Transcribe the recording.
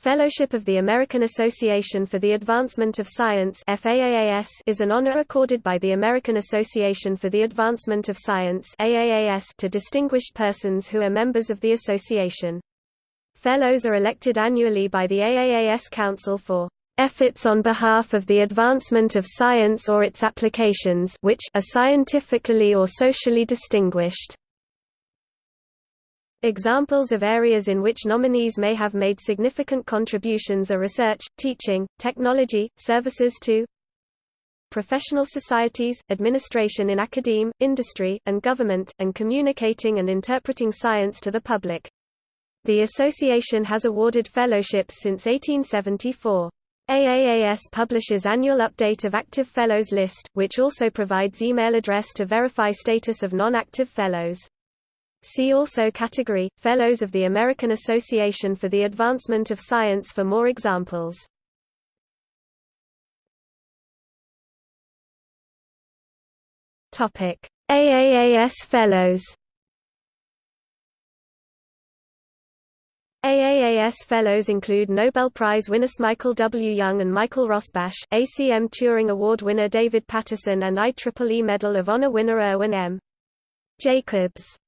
Fellowship of the American Association for the Advancement of Science is an honor accorded by the American Association for the Advancement of Science to distinguished persons who are members of the association. Fellows are elected annually by the AAAS Council for efforts on behalf of the advancement of science or its applications which are scientifically or socially distinguished. Examples of areas in which nominees may have made significant contributions are research, teaching, technology, services to professional societies, administration in academe, industry, and government, and communicating and interpreting science to the public. The association has awarded fellowships since 1874. AAAS publishes annual update of active fellows list, which also provides email address to verify status of non-active fellows. See also category, Fellows of the American Association for the Advancement of Science for more examples. AAAS Fellows AAAS Fellows include Nobel Prize winners Michael W. Young and Michael Rosbash, ACM Turing Award winner David Patterson and IEEE Medal of Honor winner Irwin M. Jacobs.